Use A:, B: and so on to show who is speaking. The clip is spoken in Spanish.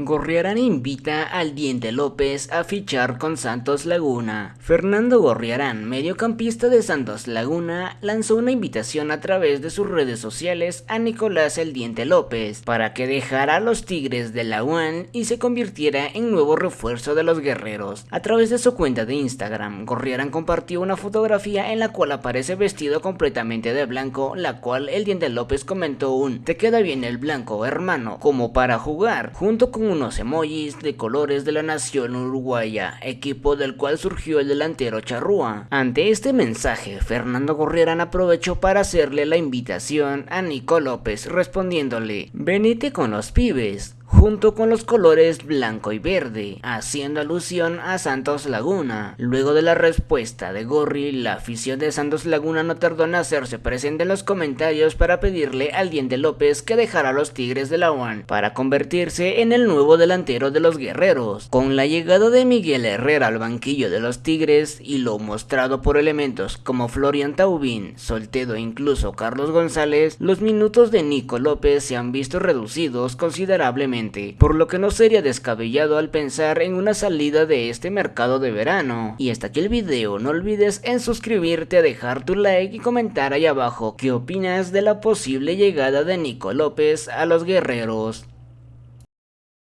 A: Gorriarán invita al Diente López a fichar con Santos Laguna. Fernando Gorriarán, mediocampista de Santos Laguna, lanzó una invitación a través de sus redes sociales a Nicolás El Diente López para que dejara a los Tigres de la UAN y se convirtiera en nuevo refuerzo de los guerreros. A través de su cuenta de Instagram, Gorriarán compartió una fotografía en la cual aparece vestido completamente de blanco, la cual El Diente López comentó un «Te queda bien el blanco, hermano, como para jugar», junto con unos emojis de colores de la nación uruguaya, equipo del cual surgió el delantero Charrúa. Ante este mensaje, Fernando Gorriarán aprovechó para hacerle la invitación a Nico López respondiéndole, venite con los pibes, junto con los colores blanco y verde, haciendo alusión a Santos Laguna. Luego de la respuesta de Gorri, la afición de Santos Laguna no tardó en hacerse presente en los comentarios para pedirle al Diente López que dejara a los Tigres de la UAN para convertirse en el nuevo delantero de los guerreros. Con la llegada de Miguel Herrera al banquillo de los Tigres y lo mostrado por elementos como Florian Taubín, Soltedo e incluso Carlos González, los minutos de Nico López se han visto reducidos considerablemente por lo que no sería descabellado al pensar en una salida de este mercado de verano. Y hasta aquí el video, no olvides en suscribirte, a dejar tu like y comentar ahí abajo qué opinas de la posible llegada de Nico López a los guerreros.